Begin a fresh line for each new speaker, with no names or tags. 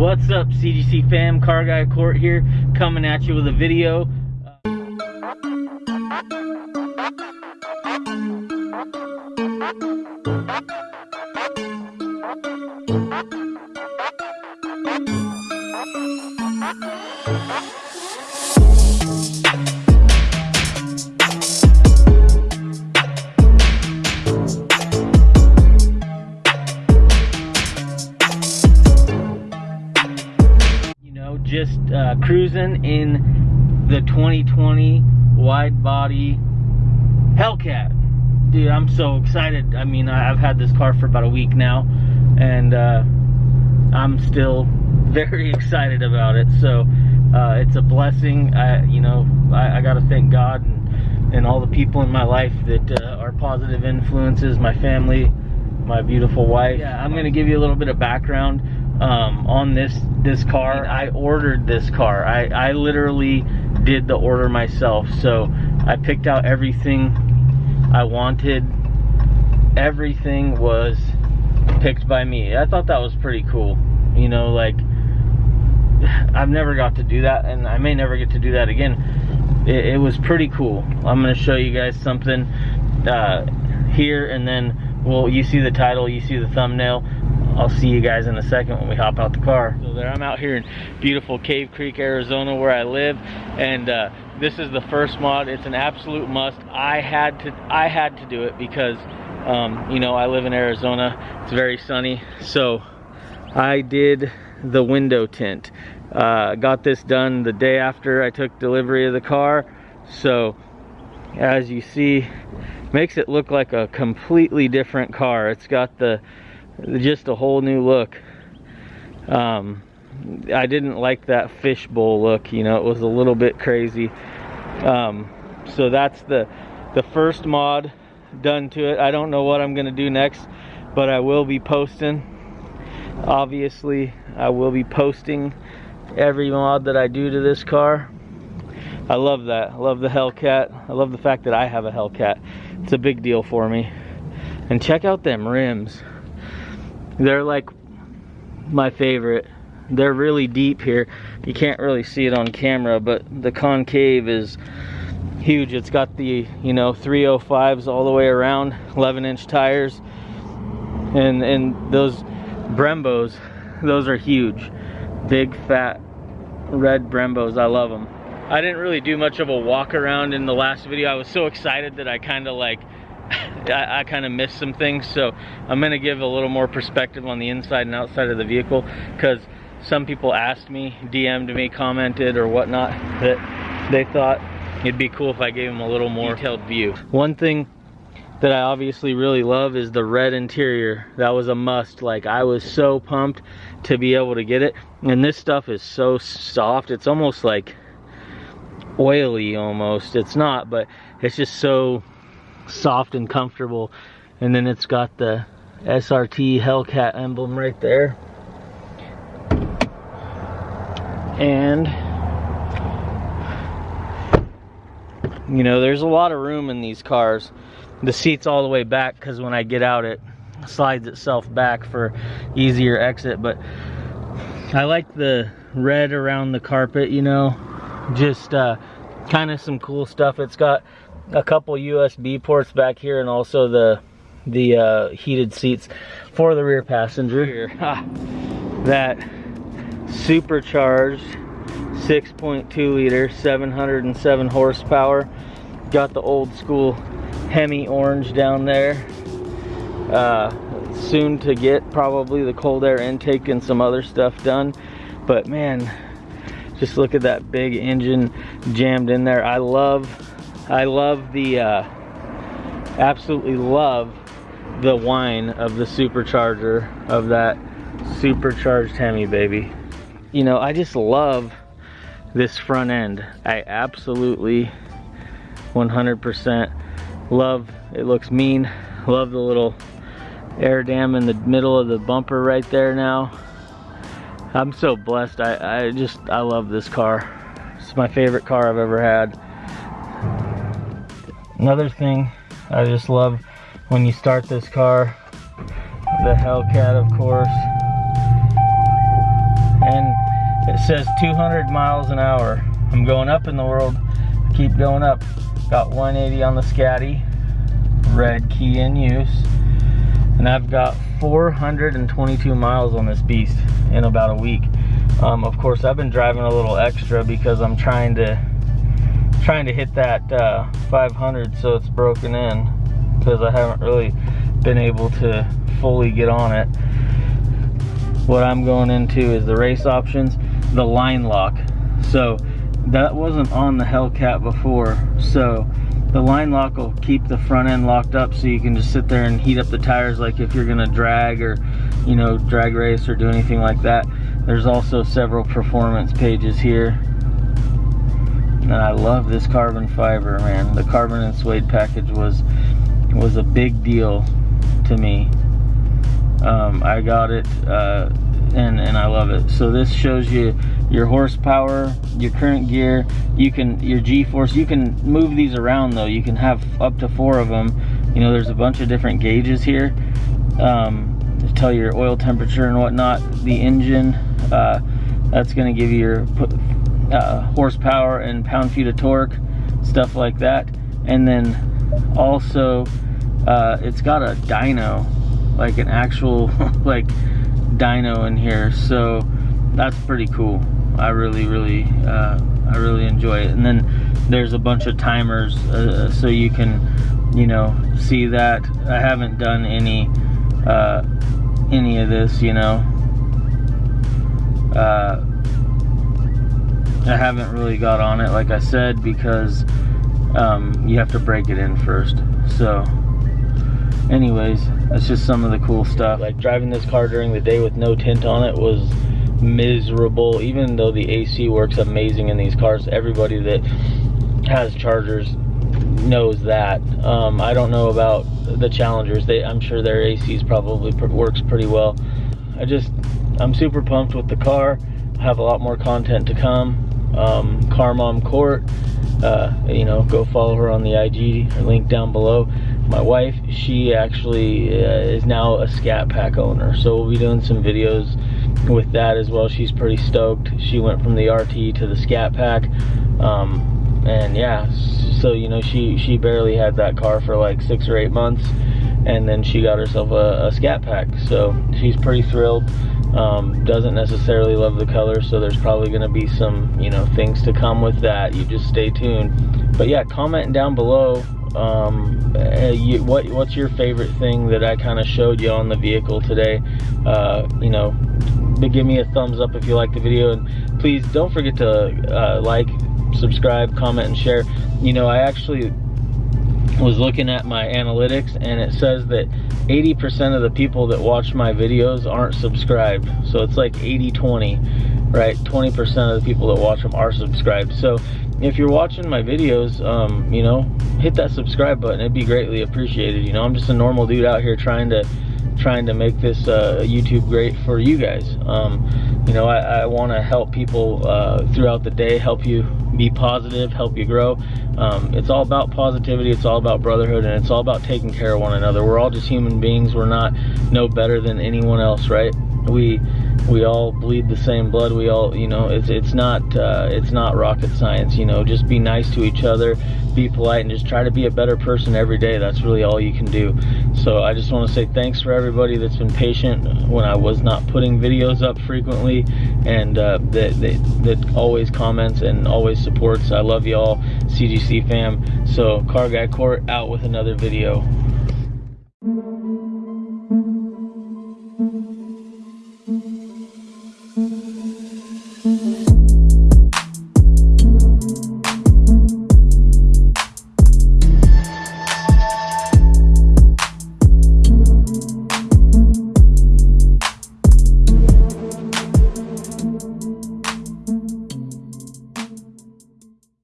What's up CGC fam, Car Guy Court here, coming at you with a video. You cruising in the 2020 wide body Hellcat. Dude, I'm so excited. I mean, I've had this car for about a week now, and uh, I'm still very excited about it. So uh, it's a blessing. I, you know, I, I got to thank God and, and all the people in my life that uh, are positive influences. My family, my beautiful wife. Yeah, I'm gonna give you a little bit of background um, on this this car. I ordered this car. I, I literally did the order myself. So I picked out everything I wanted. Everything was picked by me. I thought that was pretty cool. You know, like I've never got to do that, and I may never get to do that again. It, it was pretty cool. I'm gonna show you guys something uh, here, and then well, you see the title, you see the thumbnail. I'll see you guys in a second when we hop out the car. So there, I'm out here in beautiful Cave Creek, Arizona, where I live, and uh, this is the first mod. It's an absolute must. I had to, I had to do it because, um, you know, I live in Arizona. It's very sunny, so I did the window tint. Uh, got this done the day after I took delivery of the car. So as you see, makes it look like a completely different car. It's got the just a whole new look. Um, I didn't like that fishbowl look, you know, it was a little bit crazy. Um, so that's the the first mod done to it. I don't know what I'm gonna do next, but I will be posting. Obviously, I will be posting every mod that I do to this car. I love that. I love the Hellcat. I love the fact that I have a Hellcat. It's a big deal for me. And check out them rims. They're like my favorite. They're really deep here. You can't really see it on camera, but the concave is huge. It's got the, you know, 305s all the way around, 11 inch tires. And and those Brembos, those are huge. Big fat red Brembos. I love them. I didn't really do much of a walk around in the last video. I was so excited that I kind of like I, I kind of missed some things so I'm gonna give a little more perspective on the inside and outside of the vehicle because some people asked me DM'd me commented or whatnot that they thought it'd be cool if I gave them a little more detailed view. One thing that I obviously really love is the red interior. That was a must. Like I was so pumped to be able to get it and this stuff is so soft. It's almost like oily almost. It's not but it's just so soft and comfortable. And then it's got the SRT Hellcat emblem right there. And you know there's a lot of room in these cars. The seats all the way back because when I get out it slides itself back for easier exit. But I like the red around the carpet you know? Just uh, kind of some cool stuff. It's got a couple USB ports back here and also the the uh, heated seats for the rear passenger. Here. That supercharged 6.2 liter 707 horsepower. Got the old school Hemi orange down there. Uh, soon to get probably the cold air intake and some other stuff done. But man just look at that big engine jammed in there. I love I love the uh, absolutely love the whine of the supercharger of that supercharged Hemi baby. You know I just love this front end. I absolutely 100% love it looks mean. Love the little air dam in the middle of the bumper right there now. I'm so blessed. I, I just I love this car. It's my favorite car I've ever had another thing I just love when you start this car the Hellcat of course and it says 200 miles an hour. I'm going up in the world. Keep going up. Got 180 on the Scatty. Red key in use. And I've got 422 miles on this beast in about a week. Um, of course, I've been driving a little extra because I'm trying to trying to hit that uh, 500 so it's broken in because I haven't really been able to fully get on it. What I'm going into is the race options, the line lock. So that wasn't on the Hellcat before. So the line lock will keep the front end locked up so you can just sit there and heat up the tires like if you're gonna drag or you know drag race or do anything like that there's also several performance pages here and I love this carbon fiber man. The carbon and suede package was was a big deal to me. Um, I got it uh, and and I love it. So this shows you your horsepower your current gear. You can your g-force. You can move these around though. You can have up to four of them you know there's a bunch of different gauges here um, to tell your oil temperature and whatnot. The engine uh, that's going to give you your uh, horsepower and pound feet of torque stuff like that. And then also uh, it's got a dyno like an actual like dyno in here. So that's pretty cool. I really really uh, I really enjoy it. And then there's a bunch of timers uh, so you can you know see that. I haven't done any uh, any of this you know. Uh, I haven't really got on it like I said because um, you have to break it in first. So anyways that's just some of the cool stuff. Like driving this car during the day with no tint on it was miserable. Even though the AC works amazing in these cars everybody that has chargers knows that. Um, I don't know about the challengers. They I'm sure their ACs probably works pretty well. I just I'm super pumped with the car. I have a lot more content to come um, Car Mom Court. Uh, you know go follow her on the IG link down below. My wife she actually uh, is now a scat pack owner so we'll be doing some videos with that as well. She's pretty stoked. She went from the RT to the scat pack um, and yeah so you know she she barely had that car for like six or eight months and then she got herself a, a scat pack so she's pretty thrilled um, doesn't necessarily love the color so there's probably going to be some you know things to come with that. You just stay tuned. But yeah comment down below um, uh, you, what what's your favorite thing that I kind of showed you on the vehicle today? Uh, you know give me a thumbs up if you like the video. And please don't forget to uh, like subscribe comment and share. You know I actually was looking at my analytics and it says that 80% of the people that watch my videos aren't subscribed. So it's like 80-20 right? 20% of the people that watch them are subscribed. So if you're watching my videos um, you know hit that subscribe button. It'd be greatly appreciated. You know I'm just a normal dude out here trying to trying to make this uh, YouTube great for you guys. Um, you know I, I want to help people uh, throughout the day help you be positive help you grow. Um, it's all about positivity it's all about brotherhood and it's all about taking care of one another. We're all just human beings we're not no better than anyone else right? We we all bleed the same blood. We all you know it's it's not uh, it's not rocket science you know. Just be nice to each other be polite and just try to be a better person every day. That's really all you can do. So I just want to say thanks for everybody that's been patient when I was not putting videos up frequently and uh, that, that, that always comments and always supports. I love y'all CGC fam. So Car Guy Court out with another video